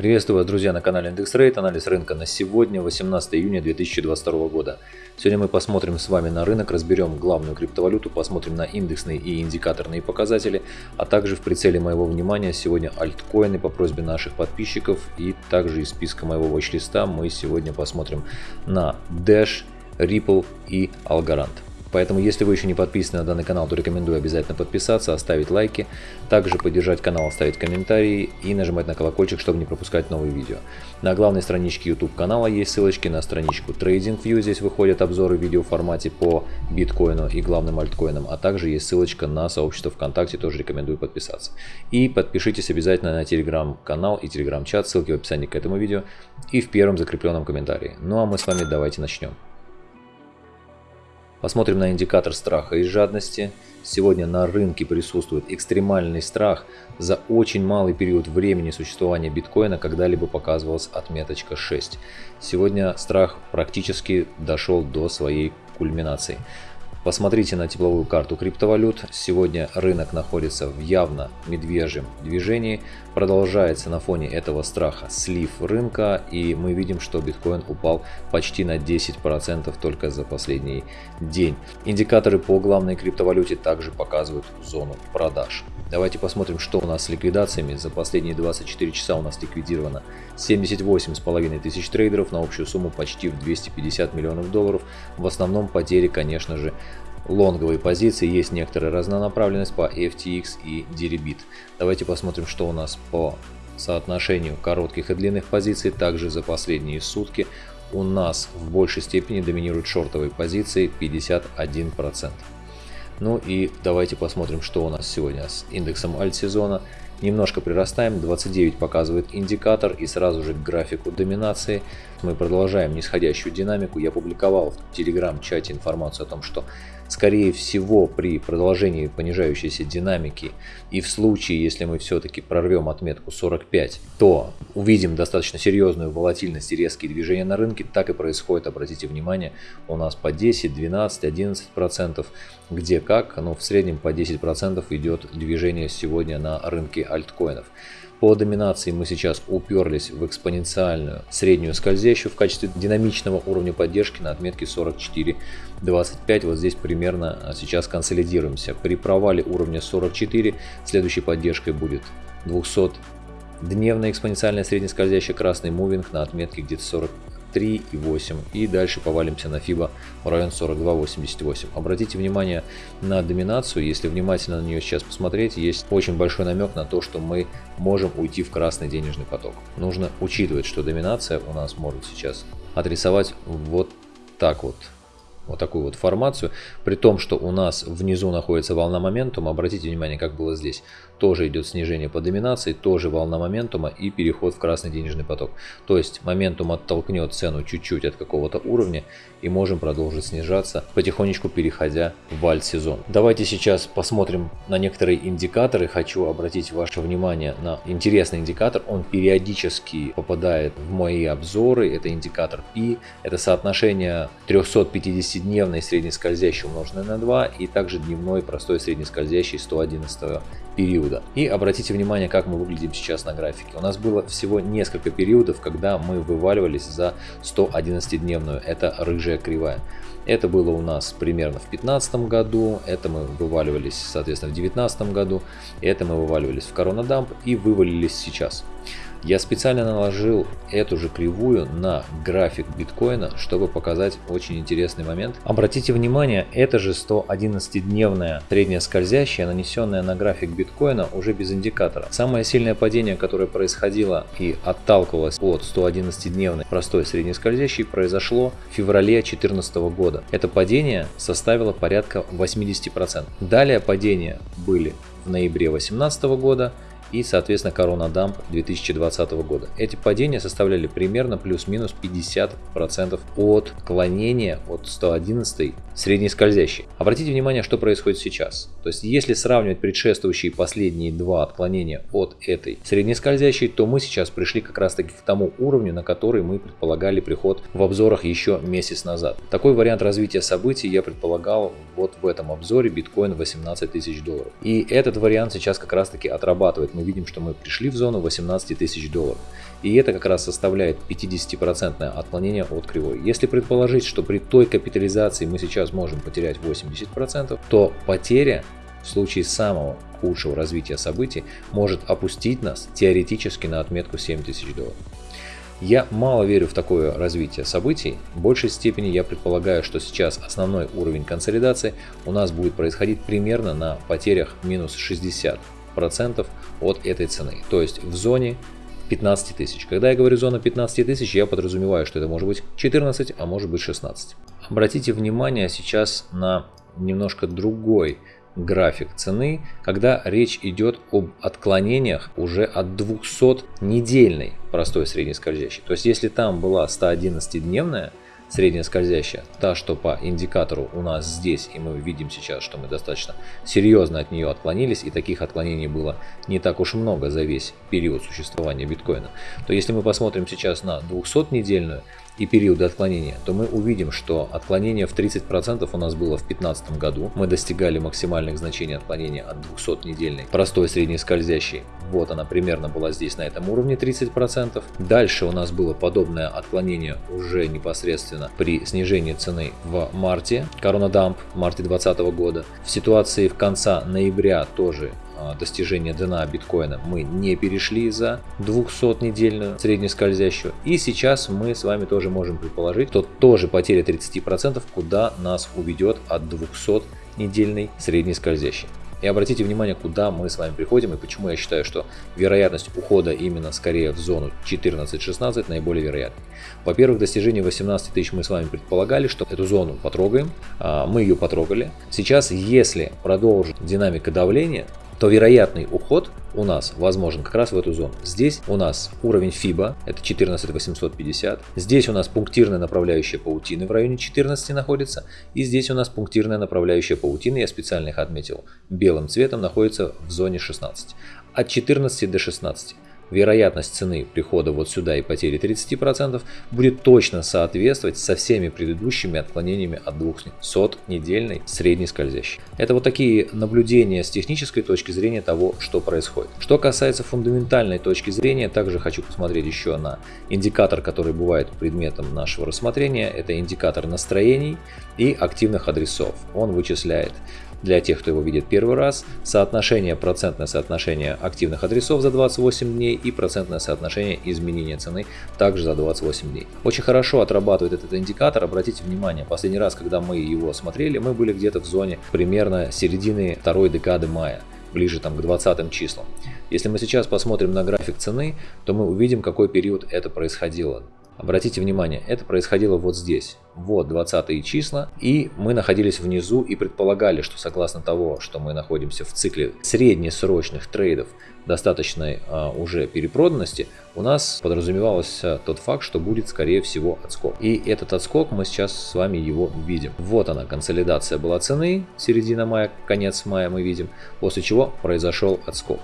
Приветствую вас, друзья, на канале Индекс Рейт. Анализ рынка на сегодня, 18 июня 2022 года. Сегодня мы посмотрим с вами на рынок, разберем главную криптовалюту, посмотрим на индексные и индикаторные показатели, а также в прицеле моего внимания сегодня альткоины по просьбе наших подписчиков и также из списка моего watch мы сегодня посмотрим на Dash, Ripple и Algorand. Поэтому, если вы еще не подписаны на данный канал, то рекомендую обязательно подписаться, оставить лайки, также поддержать канал, оставить комментарии и нажимать на колокольчик, чтобы не пропускать новые видео. На главной страничке YouTube канала есть ссылочки на страничку TradingView, здесь выходят обзоры в видеоформате по биткоину и главным альткоинам, а также есть ссылочка на сообщество ВКонтакте, тоже рекомендую подписаться. И подпишитесь обязательно на телеграм-канал и телеграм-чат, ссылки в описании к этому видео и в первом закрепленном комментарии. Ну а мы с вами давайте начнем. Посмотрим на индикатор страха и жадности. Сегодня на рынке присутствует экстремальный страх. За очень малый период времени существования биткоина когда-либо показывалась отметочка 6. Сегодня страх практически дошел до своей кульминации. Посмотрите на тепловую карту криптовалют. Сегодня рынок находится в явно медвежьем движении. Продолжается на фоне этого страха слив рынка. И мы видим, что биткоин упал почти на 10% только за последний день. Индикаторы по главной криптовалюте также показывают зону продаж. Давайте посмотрим, что у нас с ликвидациями. За последние 24 часа у нас ликвидировано 78,5 тысяч трейдеров на общую сумму почти в 250 миллионов долларов. В основном потери, конечно же, лонговые позиции, есть некоторая разнонаправленность по FTX и Deribit. Давайте посмотрим, что у нас по соотношению коротких и длинных позиций. Также за последние сутки у нас в большей степени доминируют шортовые позиции 51%. Ну и давайте посмотрим, что у нас сегодня с индексом альт-сезона. Немножко прирастаем, 29 показывает индикатор и сразу же к графику доминации. Мы продолжаем нисходящую динамику. Я публиковал в телеграм-чате информацию о том, что скорее всего при продолжении понижающейся динамики и в случае, если мы все-таки прорвем отметку 45, то увидим достаточно серьезную волатильность и резкие движения на рынке. Так и происходит, обратите внимание, у нас по 10, 12, 11 процентов, где как, но в среднем по 10 процентов идет движение сегодня на рынке альткоинов. По доминации мы сейчас уперлись в экспоненциальную среднюю скользящую в качестве динамичного уровня поддержки на отметке 44.25. Вот здесь примерно а, сейчас консолидируемся. При провале уровня 44 следующей поддержкой будет 200 дневная экспоненциальная среднескользящая красный мувинг на отметке где-то 40 3,8 и дальше повалимся на FIBA в район 42,88. Обратите внимание на доминацию, если внимательно на нее сейчас посмотреть, есть очень большой намек на то, что мы можем уйти в красный денежный поток. Нужно учитывать, что доминация у нас может сейчас отрисовать вот так вот вот такую вот формацию, при том, что у нас внизу находится волна моментума, обратите внимание, как было здесь, тоже идет снижение по доминации, тоже волна моментума и переход в красный денежный поток. То есть моментум оттолкнет цену чуть-чуть от какого-то уровня и можем продолжить снижаться, потихонечку переходя в альт-сезон. Давайте сейчас посмотрим на некоторые индикаторы. Хочу обратить ваше внимание на интересный индикатор. Он периодически попадает в мои обзоры. Это индикатор P. Это соотношение 350-дневной среднескользящей умноженной на 2 и также дневной простой среднескользящей 111 периода. И обратите внимание, как мы выглядим сейчас на графике. У нас было всего несколько периодов, когда мы вываливались за 111-дневную. Это рыжая кривая. Это было у нас примерно в 2015 году, это мы вываливались, соответственно, в 2019 году, это мы вываливались в коронадамп и вывалились сейчас. Я специально наложил эту же кривую на график биткоина, чтобы показать очень интересный момент. Обратите внимание, это же 111-дневная средняя скользящая, нанесенная на график биткоина уже без индикатора. Самое сильное падение, которое происходило и отталкивалось от 111-дневной простой средней скользящей, произошло в феврале 2014 года. Это падение составило порядка 80%. Далее падения были в ноябре 2018 года, и, соответственно, Корона Дамп 2020 года. Эти падения составляли примерно плюс-минус 50% от клонения от 111 средней скользящей. Обратите внимание, что происходит сейчас. То есть, если сравнивать предшествующие последние два отклонения от этой средней скользящей, то мы сейчас пришли как раз таки к тому уровню, на который мы предполагали приход в обзорах еще месяц назад. Такой вариант развития событий я предполагал вот в этом обзоре биткоин 18 тысяч долларов. И этот вариант сейчас как раз таки отрабатывает мы видим, что мы пришли в зону 18 тысяч долларов. И это как раз составляет 50% отклонение от кривой. Если предположить, что при той капитализации мы сейчас можем потерять 80%, то потеря в случае самого худшего развития событий может опустить нас теоретически на отметку 7000 долларов. Я мало верю в такое развитие событий. В большей степени я предполагаю, что сейчас основной уровень консолидации у нас будет происходить примерно на потерях минус 60% от этой цены. То есть в зоне 15 тысяч. Когда я говорю зона 15 тысяч, я подразумеваю, что это может быть 14, а может быть 16. Обратите внимание сейчас на немножко другой график цены, когда речь идет об отклонениях уже от 200 недельной простой средней скользящей. То есть если там была 111-дневная средняя скользящая, та, что по индикатору у нас здесь, и мы видим сейчас, что мы достаточно серьезно от нее отклонились, и таких отклонений было не так уж много за весь период существования биткоина, то если мы посмотрим сейчас на 200-недельную, и периоды отклонения, то мы увидим, что отклонение в 30% у нас было в 2015 году. Мы достигали максимальных значений отклонения от 200-недельной простой средней скользящей. Вот она примерно была здесь на этом уровне 30%. Дальше у нас было подобное отклонение уже непосредственно при снижении цены в марте, Корона Дамп в марте 2020 года. В ситуации в конца ноября тоже достижения дна биткоина мы не перешли за 200-недельную среднескользящую. И сейчас мы с вами тоже можем предположить, что тоже потеря 30% куда нас уведет от 200-недельной среднескользящей. И обратите внимание, куда мы с вами приходим и почему я считаю, что вероятность ухода именно скорее в зону 14-16 наиболее вероятной. Во-первых, достижение 18 тысяч мы с вами предполагали, что эту зону потрогаем. А, мы ее потрогали. Сейчас, если продолжит динамика давления, то вероятный уход у нас возможен как раз в эту зону. Здесь у нас уровень FIBA, это 14850. Здесь у нас пунктирная направляющая паутины в районе 14 находится. И здесь у нас пунктирная направляющая паутины, я специально их отметил белым цветом, находится в зоне 16. От 14 до 16 вероятность цены прихода вот сюда и потери 30% будет точно соответствовать со всеми предыдущими отклонениями от 200 недельной средней скользящей. Это вот такие наблюдения с технической точки зрения того, что происходит. Что касается фундаментальной точки зрения, также хочу посмотреть еще на индикатор, который бывает предметом нашего рассмотрения. Это индикатор настроений и активных адресов. Он вычисляет для тех, кто его видит первый раз, соотношение, процентное соотношение активных адресов за 28 дней и процентное соотношение изменения цены также за 28 дней. Очень хорошо отрабатывает этот индикатор, обратите внимание, последний раз, когда мы его смотрели, мы были где-то в зоне примерно середины второй декады мая ближе там, к 20 числам. Если мы сейчас посмотрим на график цены, то мы увидим, какой период это происходило. Обратите внимание, это происходило вот здесь. Вот 20 числа. И мы находились внизу и предполагали, что согласно того, что мы находимся в цикле среднесрочных трейдов достаточной а, уже перепроданности, у нас подразумевался тот факт, что будет скорее всего отскок. И этот отскок мы сейчас с вами его видим. Вот она, консолидация была цены, середина мая, конец мая мы видим, после чего произошел отскок.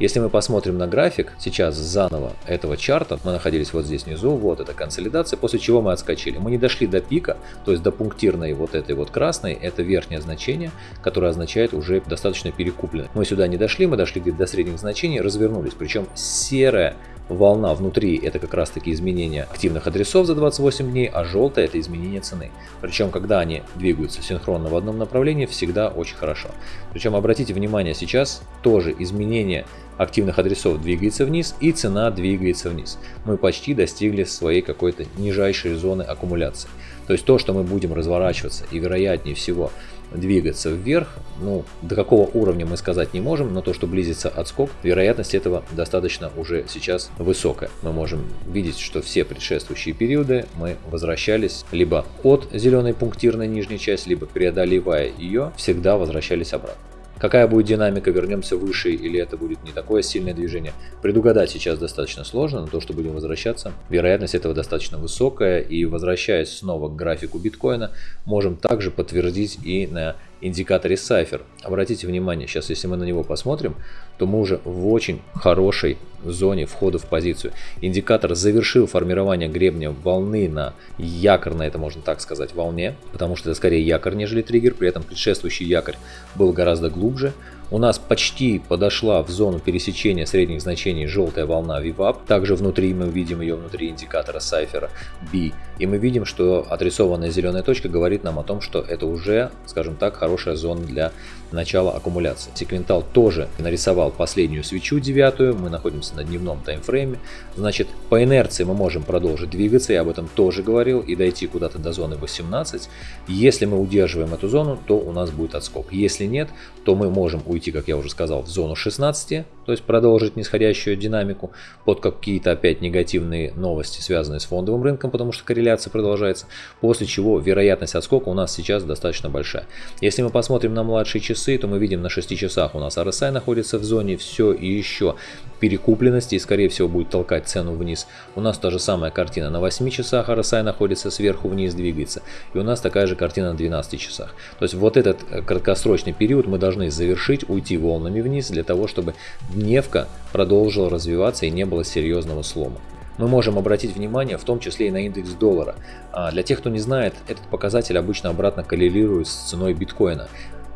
Если мы посмотрим на график сейчас заново этого чарта, мы находились вот здесь внизу, вот эта консолидация, после чего мы отскочили. Мы не дошли до пика, то есть до пунктирной вот этой вот красной, это верхнее значение, которое означает уже достаточно перекуплено. Мы сюда не дошли, мы дошли где-то до средних значений, развернулись, причем серая волна внутри это как раз таки изменение активных адресов за 28 дней, а желтая это изменение цены. Причем, когда они двигаются синхронно в одном направлении, всегда очень хорошо. Причем, обратите внимание, сейчас тоже изменение активных адресов двигается вниз и цена двигается вниз. Мы почти достигли своей какой-то нижайшей зоны аккумуляции. То есть то, что мы будем разворачиваться и вероятнее всего двигаться вверх, ну, до какого уровня мы сказать не можем, но то, что близится отскок, вероятность этого достаточно уже сейчас высокая. Мы можем видеть, что все предшествующие периоды мы возвращались либо от зеленой пунктирной нижней части, либо преодолевая ее, всегда возвращались обратно. Какая будет динамика, вернемся выше или это будет не такое сильное движение, предугадать сейчас достаточно сложно, но то, что будем возвращаться, вероятность этого достаточно высокая. И возвращаясь снова к графику биткоина, можем также подтвердить и на индикаторе Cypher. Обратите внимание, сейчас если мы на него посмотрим, то мы уже в очень хорошей зоне входа в позицию. Индикатор завершил формирование гребня волны на якорной, это можно так сказать, волне, потому что это скорее якорь, нежели триггер, при этом предшествующий якорь был гораздо глубже, У нас почти подошла в зону пересечения средних значений желтая волна VWAP. Также внутри мы видим ее внутри индикатора Cypher B. И мы видим, что отрисованная зеленая точка говорит нам о том, что это уже, скажем так, хорошая зона для начала аккумуляции. Секвентал тоже нарисовал последнюю свечу девятую, мы находимся на дневном таймфрейме, значит по инерции мы можем продолжить двигаться, я об этом тоже говорил, и дойти куда-то до зоны 18. Если мы удерживаем эту зону, то у нас будет отскок. Если нет, то мы можем уйти, как я уже сказал, в зону 16, то есть продолжить нисходящую динамику под какие-то опять негативные новости, связанные с фондовым рынком, потому что корреляция продолжается, после чего вероятность отскока у нас сейчас достаточно большая. Если мы посмотрим на младшие часы, то мы видим на 6 часах у нас RSI находится в зоне все и еще перекупленности и скорее всего будет толкать цену вниз. У нас та же самая картина на 8 часах RSI находится сверху вниз двигается и у нас такая же картина на 12 часах. То есть вот этот э, краткосрочный период мы должны завершить, уйти волнами вниз для того, чтобы дневка продолжила развиваться и не было серьезного слома мы можем обратить внимание в том числе и на индекс доллара. А для тех, кто не знает, этот показатель обычно обратно коррелирует с ценой биткоина.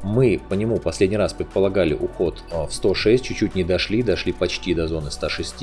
Мы по нему последний раз предполагали уход а, в 106, чуть-чуть не дошли, дошли почти до зоны 106,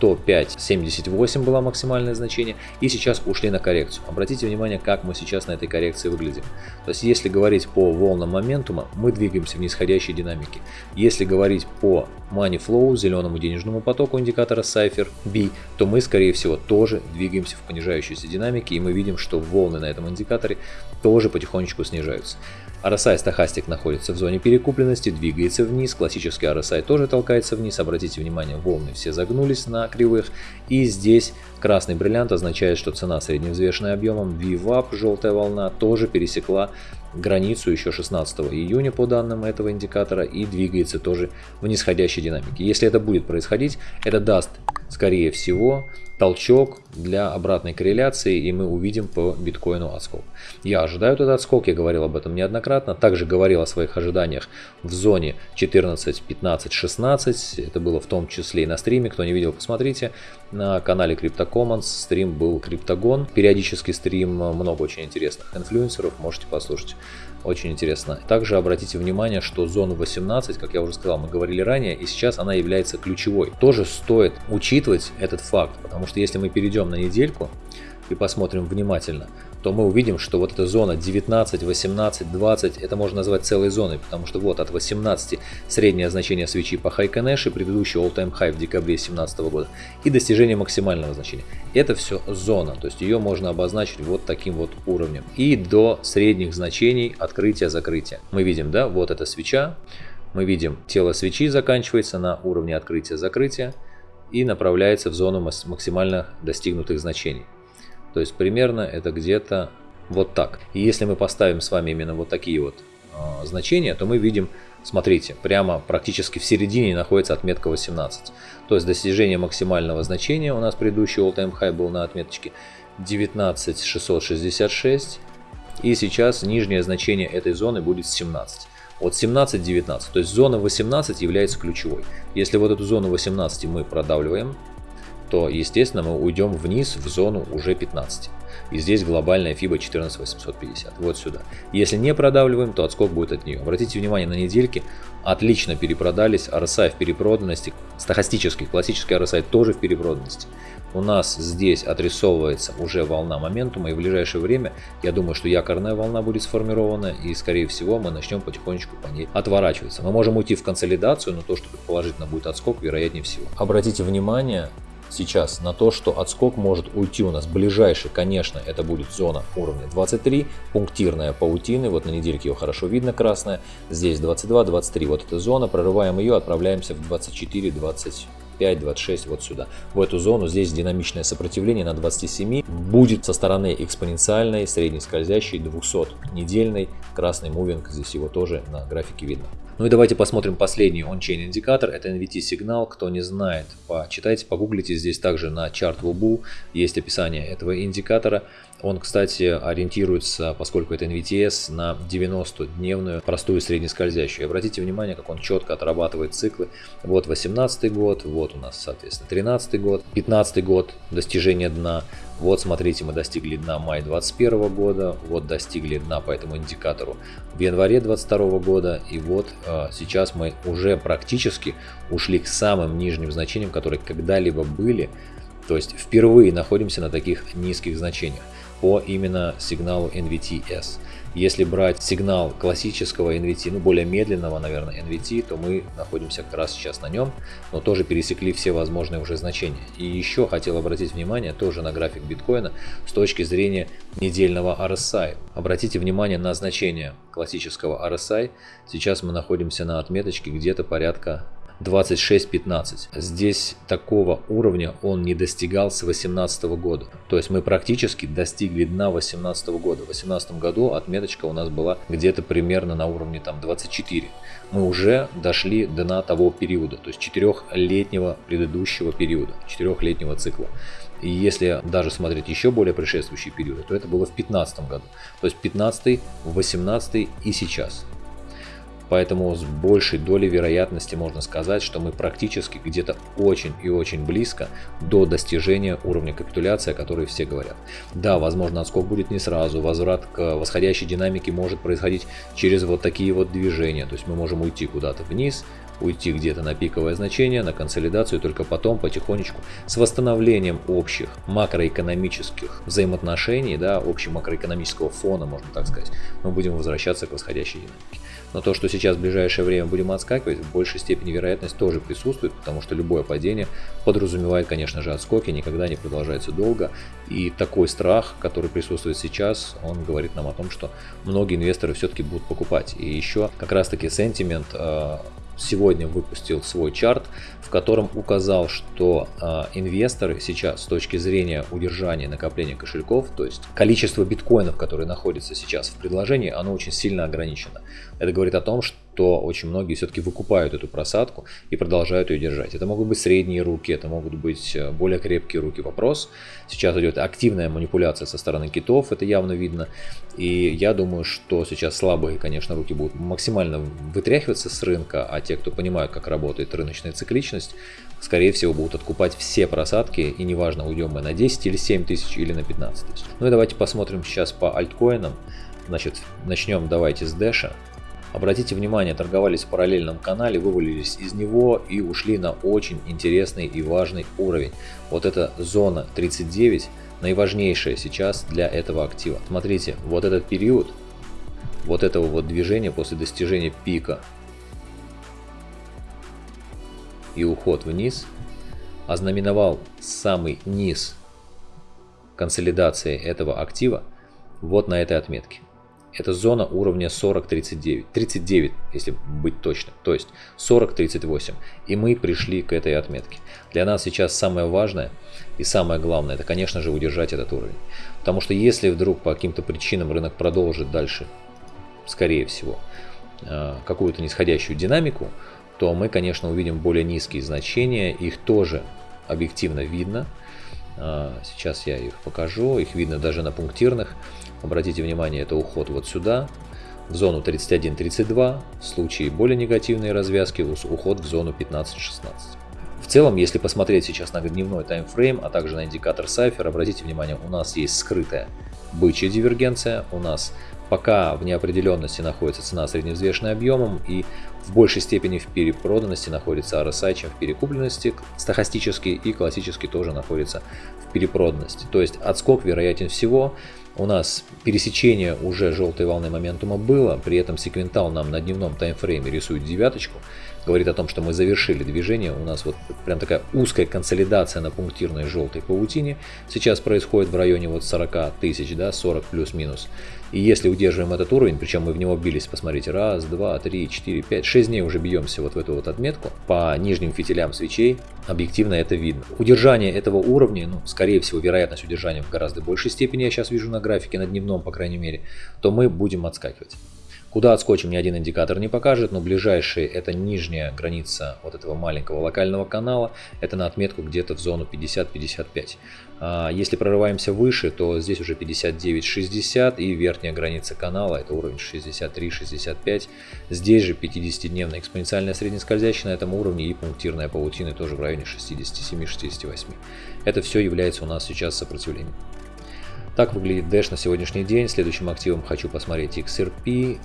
105.78 было максимальное значение, и сейчас ушли на коррекцию. Обратите внимание, как мы сейчас на этой коррекции выглядим. То есть, если говорить по волнам моментума, мы двигаемся в нисходящей динамике. Если говорить по money flow, зеленому денежному потоку индикатора Cypher B, то мы, скорее всего, тоже двигаемся в понижающейся динамике, и мы видим, что волны на этом индикаторе тоже потихонечку снижаются. RSI стахастик находится в зоне перекупленности, двигается вниз, классический RSI тоже толкается вниз, обратите внимание, волны все загнулись на кривых, и здесь красный бриллиант означает, что цена средневзвешенная объемом VWAP, желтая волна, тоже пересекла границу еще 16 июня по данным этого индикатора и двигается тоже в нисходящей динамике. Если это будет происходить, это даст, скорее всего, толчок для обратной корреляции, и мы увидим по биткоину отскок. Я ожидаю этот отскок, я говорил об этом неоднократно, также говорил о своих ожиданиях в зоне 14, 15, 16, это было в том числе и на стриме, кто не видел, посмотрите, на канале CryptoCommons стрим был Криптогон, периодический стрим, много очень интересных инфлюенсеров, можете послушать. Очень интересно. Также обратите внимание, что зону 18, как я уже сказал, мы говорили ранее, и сейчас она является ключевой. Тоже стоит учитывать этот факт, потому что если мы перейдем на недельку и посмотрим внимательно, то мы увидим, что вот эта зона 19, 18, 20, это можно назвать целой зоной, потому что вот от 18 среднее значение свечи по Хайконэше, предыдущий all-time high в декабре 2017 года, и достижение максимального значения. Это все зона, то есть ее можно обозначить вот таким вот уровнем. И до средних значений открытия-закрытия. Мы видим, да, вот эта свеча, мы видим тело свечи заканчивается на уровне открытия-закрытия и направляется в зону максимально достигнутых значений. То есть примерно это где-то вот так. И если мы поставим с вами именно вот такие вот э, значения, то мы видим, смотрите, прямо практически в середине находится отметка 18. То есть достижение максимального значения у нас предыдущий all-time high был на отметочке 19666. И сейчас нижнее значение этой зоны будет 17 от 17-19. То есть зона 18 является ключевой. Если вот эту зону 18 мы продавливаем, то, естественно, мы уйдем вниз в зону уже 15. И здесь глобальная FIBA 14850, вот сюда. Если не продавливаем, то отскок будет от нее. Обратите внимание, на недельке отлично перепродались, RSI в перепроданности, стахастический, классический RSI тоже в перепроданности. У нас здесь отрисовывается уже волна моментума, и в ближайшее время, я думаю, что якорная волна будет сформирована, и скорее всего мы начнем потихонечку по ней отворачиваться. Мы можем уйти в консолидацию, но то, что предположительно будет отскок, вероятнее всего. Обратите внимание, сейчас на то, что отскок может уйти у нас ближайший, конечно, это будет зона уровня 23, пунктирная паутины, вот на недельке ее хорошо видно красная, здесь 22, 23, вот эта зона, прорываем ее, отправляемся в 24, 20. 25-26 вот сюда, в эту зону. Здесь динамичное сопротивление на 27 будет со стороны экспоненциальной, средней скользящей, 200 недельной, красный мувинг, здесь его тоже на графике видно. Ну и давайте посмотрим последний ончейн индикатор, это NVT сигнал, кто не знает, почитайте, погуглите, здесь также на чарт Wubu есть описание этого индикатора. Он, кстати, ориентируется, поскольку это NVTS, на 90-дневную простую среднескользящую. Обратите внимание, как он четко отрабатывает циклы. Вот 18 год, вот у нас, соответственно, 13 год, 15 год достижение дна, Вот смотрите, мы достигли дна мая 2021 года, вот достигли дна по этому индикатору в январе 2022 года, и вот э, сейчас мы уже практически ушли к самым нижним значениям, которые когда-либо были, то есть впервые находимся на таких низких значениях по именно сигналу NVT-S. Если брать сигнал классического NVT, ну более медленного, наверное, NVT, то мы находимся как раз сейчас на нем, но тоже пересекли все возможные уже значения. И еще хотел обратить внимание тоже на график биткоина с точки зрения недельного RSI. Обратите внимание на значение классического RSI. Сейчас мы находимся на отметочке где-то порядка 26-15. Здесь такого уровня он не достигал с 2018 года. То есть мы практически достигли дна 2018 года. В 2018 году отметочка у нас была где-то примерно на уровне там 24. Мы уже дошли до дна того периода, то есть четырехлетнего предыдущего периода, четырехлетнего цикла. И если даже смотреть еще более предшествующие периоды, то это было в 2015 году. То есть 15, 18 и сейчас. Поэтому с большей долей вероятности можно сказать, что мы практически где-то очень и очень близко до достижения уровня капитуляции, о которой все говорят. Да, возможно, отскок будет не сразу, возврат к восходящей динамике может происходить через вот такие вот движения. То есть мы можем уйти куда-то вниз, уйти где-то на пиковое значение, на консолидацию, только потом потихонечку с восстановлением общих макроэкономических взаимоотношений, да, общего макроэкономического фона, можно так сказать, мы будем возвращаться к восходящей динамике. Но то, что сейчас в ближайшее время будем отскакивать, в большей степени вероятность тоже присутствует, потому что любое падение подразумевает, конечно же, отскоки, никогда не продолжается долго. И такой страх, который присутствует сейчас, он говорит нам о том, что многие инвесторы все-таки будут покупать. И еще как раз-таки сентимент сегодня выпустил свой чарт, в котором указал, что э, инвесторы сейчас с точки зрения удержания накопления кошельков, то есть количество биткоинов, которые находятся сейчас в предложении, оно очень сильно ограничено. Это говорит о том, что то очень многие все-таки выкупают эту просадку и продолжают ее держать. Это могут быть средние руки, это могут быть э, более крепкие руки. Вопрос. Сейчас идет активная манипуляция со стороны китов, это явно видно. И я думаю, что сейчас слабые, конечно, руки будут максимально вытряхиваться с рынка, а те, кто понимают, как работает рыночная цикличность, скорее всего, будут откупать все просадки, и неважно, уйдем мы на 10 или 7 тысяч или на 15 тысяч. Ну и давайте посмотрим сейчас по альткоинам. Значит, начнем давайте с Дэша. Обратите внимание, торговались в параллельном канале, вывалились из него и ушли на очень интересный и важный уровень. Вот эта зона 39 наиважнейшая сейчас для этого актива. Смотрите, вот этот период, вот этого вот движения после достижения пика и уход вниз ознаменовал самый низ консолидации этого актива вот на этой отметке. Это зона уровня 40-39. 39, если быть точным. То есть 40-38. И мы пришли к этой отметке. Для нас сейчас самое важное и самое главное, это, конечно же, удержать этот уровень. Потому что если вдруг по каким-то причинам рынок продолжит дальше, скорее всего, э, какую-то нисходящую динамику, то мы, конечно, увидим более низкие значения. Их тоже объективно видно. Э, сейчас я их покажу. Их видно даже на пунктирных. Обратите внимание, это уход вот сюда, в зону 31-32, в случае более негативной развязки уход в зону 15-16. В целом, если посмотреть сейчас на дневной таймфрейм, а также на индикатор Cypher, обратите внимание, у нас есть скрытая бычья дивергенция, у нас пока в неопределенности находится цена средневзвешенной объемом и в большей степени в перепроданности находится RSI, чем в перекупленности. Стохастический и классический тоже находится в перепроданности. То есть отскок вероятен всего у нас пересечение уже желтой волны моментума было, при этом секвентал нам на дневном таймфрейме рисует девяточку, говорит о том, что мы завершили движение, у нас вот прям такая узкая консолидация на пунктирной желтой паутине сейчас происходит в районе вот 40 тысяч, да, 40 плюс-минус. И если удерживаем этот уровень, причем мы в него бились, посмотрите, раз, два, три, четыре, пять, шесть дней уже бьемся вот в эту вот отметку по нижним фитилям свечей, объективно это видно. Удержание этого уровня, ну, скорее всего, вероятность удержания в гораздо большей степени, я сейчас вижу на графике, на дневном, по крайней мере, то мы будем отскакивать. Куда отскочим, ни один индикатор не покажет, но ближайшие это нижняя граница вот этого маленького локального канала, это на отметку где-то в зону 50-55. А, если прорываемся выше, то здесь уже 59-60 и верхняя граница канала, это уровень 63-65. Здесь же 50-дневная экспоненциальная среднескользящая на этом уровне и пунктирная паутина тоже в районе 67-68. Это все является у нас сейчас сопротивлением. Так выглядит Dash на сегодняшний день. Следующим активом хочу посмотреть XRP.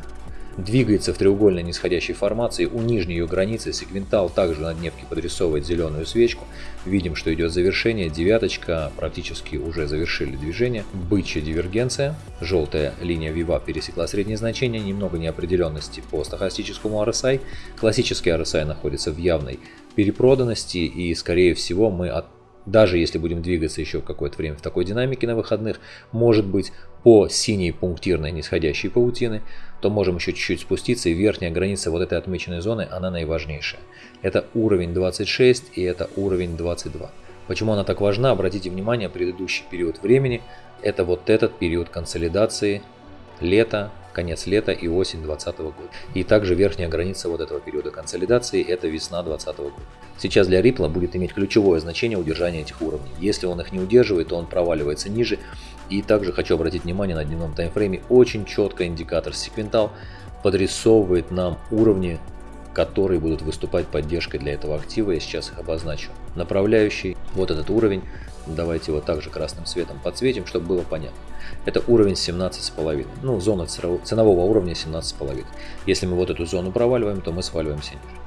Двигается в треугольной нисходящей формации. У нижней ее границы секвентал также на дневке подрисовывает зеленую свечку. Видим, что идет завершение. Девяточка практически уже завершили движение. Бычья дивергенция. Желтая линия VWAP пересекла среднее значение. Немного неопределенности по стохастическому RSI. Классический RSI находится в явной перепроданности и скорее всего мы от даже если будем двигаться еще какое-то время в такой динамике на выходных, может быть по синей пунктирной нисходящей паутины, то можем еще чуть-чуть спуститься и верхняя граница вот этой отмеченной зоны, она наиважнейшая. Это уровень 26 и это уровень 22. Почему она так важна? Обратите внимание, предыдущий период времени, это вот этот период консолидации лета, конец лета и осень 2020 года. И также верхняя граница вот этого периода консолидации это весна 2020 года. Сейчас для Ripple будет иметь ключевое значение удержания этих уровней. Если он их не удерживает, то он проваливается ниже. И также хочу обратить внимание на дневном таймфрейме. Очень четко индикатор секвентал подрисовывает нам уровни которые будут выступать поддержкой для этого актива. Я сейчас их обозначу. Направляющий, вот этот уровень. Давайте его также красным цветом подсветим, чтобы было понятно. Это уровень 17,5. Ну, зона ценового уровня 17,5. Если мы вот эту зону проваливаем, то мы сваливаемся ниже.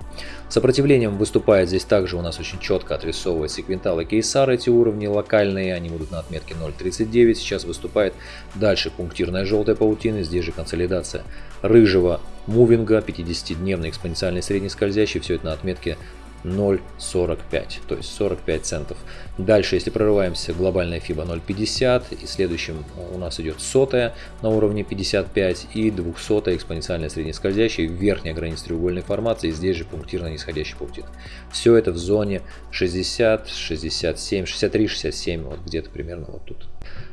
Сопротивлением выступает здесь также у нас очень четко отрисовывает секвентал и кейсар. Эти уровни локальные, они будут на отметке 0.39. Сейчас выступает дальше пунктирная желтая паутина. Здесь же консолидация рыжего мувинга, 50-дневный экспоненциальный средний скользящий. Все это на отметке 0,45, то есть 45 центов. Дальше, если прорываемся, глобальная FIBA 0,50, и следующим у нас идет сотая на уровне 55 и 200 экспоненциальная среднескользящая, верхняя граница треугольной формации, здесь же пунктирно нисходящий паутина. Все это в зоне 60, 67, 63, 67, вот где-то примерно вот тут.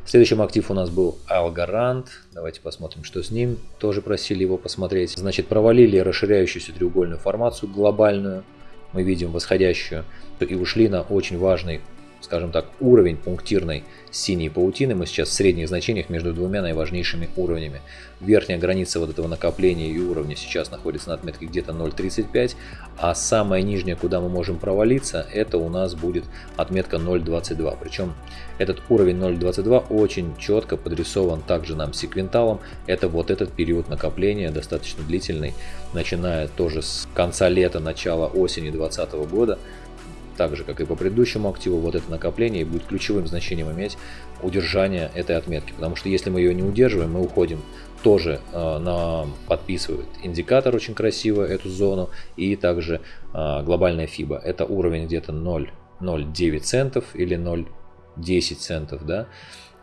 Следующим актив у нас был Algorand. Давайте посмотрим, что с ним. Тоже просили его посмотреть. Значит, провалили расширяющуюся треугольную формацию глобальную мы видим восходящую, и ушли на очень важный, скажем так, уровень пунктирной синей паутины. Мы сейчас в средних значениях между двумя наиважнейшими уровнями. Верхняя граница вот этого накопления и уровня сейчас находится на отметке где-то 0.35, а самая нижняя, куда мы можем провалиться, это у нас будет отметка 0.22. Причем этот уровень 0.22 очень четко подрисован также нам секвенталом. Это вот этот период накопления, достаточно длительный, начиная тоже с конца лета, начала осени 2020 года так же, как и по предыдущему активу, вот это накопление будет ключевым значением иметь удержание этой отметки. Потому что если мы ее не удерживаем, мы уходим тоже э, на подписывает индикатор очень красиво эту зону и также э, глобальная FIBA. Это уровень где-то 0,09 центов или 0,10 центов, да,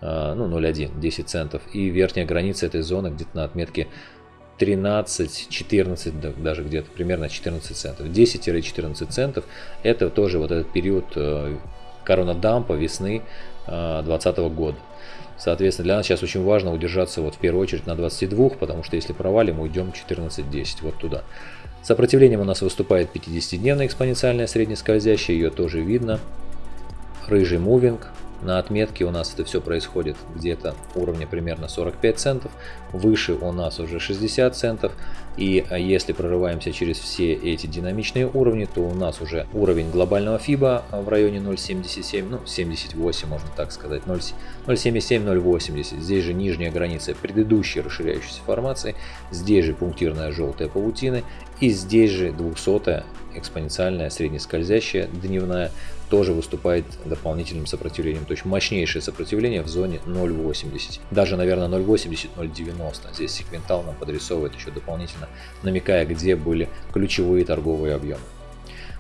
э, ну 0,1, 10 центов. И верхняя граница этой зоны где-то на отметке 13, 14, даже где-то примерно 14 центов. 10-14 центов это тоже вот этот период э, коронадампа весны 2020 э, года. Соответственно, для нас сейчас очень важно удержаться вот в первую очередь на 22, потому что если провалим, уйдем 14-10, вот туда. Сопротивлением у нас выступает 50-дневная экспоненциальная среднескользящая, ее тоже видно. Рыжий мувинг, на отметке у нас это все происходит где-то уровня примерно 45 центов. Выше у нас уже 60 центов. И а, если прорываемся через все эти динамичные уровни, то у нас уже уровень глобального FIBA в районе 0.77, ну 78 можно так сказать, 0.77-0.80. Здесь же нижняя граница предыдущей расширяющейся формации. Здесь же пунктирная желтая паутина. И здесь же 200 экспоненциальная среднескользящая дневная тоже выступает дополнительным сопротивлением. То есть мощнейшее сопротивление в зоне 0.80. Даже, наверное, 0.80-0.90. Здесь секвентал нам подрисовывает еще дополнительно, намекая, где были ключевые торговые объемы.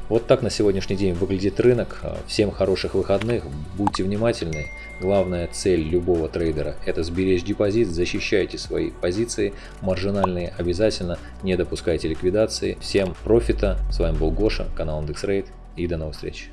Вот так на сегодняшний день выглядит рынок. Всем хороших выходных, будьте внимательны. Главная цель любого трейдера – это сберечь депозит, защищайте свои позиции, маржинальные обязательно, не допускайте ликвидации. Всем профита, с вами был Гоша, канал IndexRate и до новых встреч.